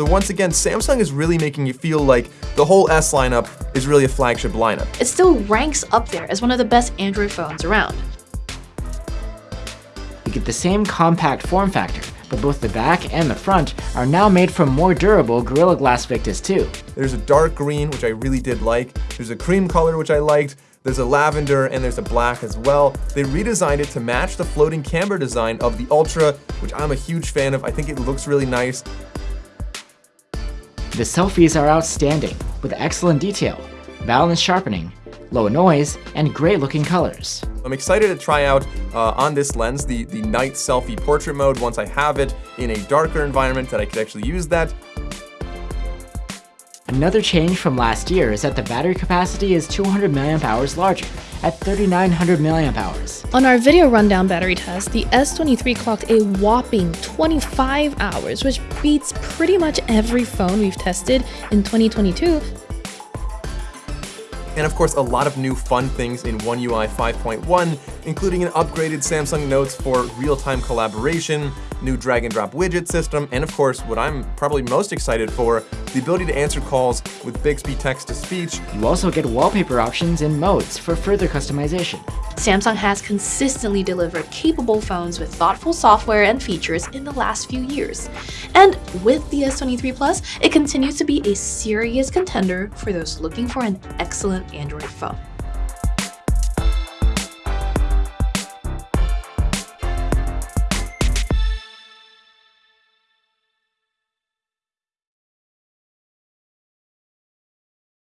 So once again, Samsung is really making you feel like the whole S lineup is really a flagship lineup. It still ranks up there as one of the best Android phones around. You get the same compact form factor, but both the back and the front are now made from more durable Gorilla Glass Victus 2. There's a dark green, which I really did like. There's a cream color, which I liked. There's a lavender and there's a black as well. They redesigned it to match the floating camera design of the Ultra, which I'm a huge fan of. I think it looks really nice. The selfies are outstanding, with excellent detail, balanced sharpening, low noise, and great looking colors. I'm excited to try out uh, on this lens the, the night selfie portrait mode once I have it in a darker environment that I could actually use that. Another change from last year is that the battery capacity is 200 mAh larger, at 3900 mAh. On our video rundown battery test, the S23 clocked a whopping 25 hours, which beats pretty much every phone we've tested in 2022 and of course a lot of new fun things in One UI 5.1, including an upgraded Samsung Notes for real-time collaboration, new drag and drop widget system, and of course what I'm probably most excited for, the ability to answer calls with Bixby text-to-speech. You also get wallpaper options and modes for further customization. Samsung has consistently delivered capable phones with thoughtful software and features in the last few years. And with the S23 Plus, it continues to be a serious contender for those looking for an excellent Android phone.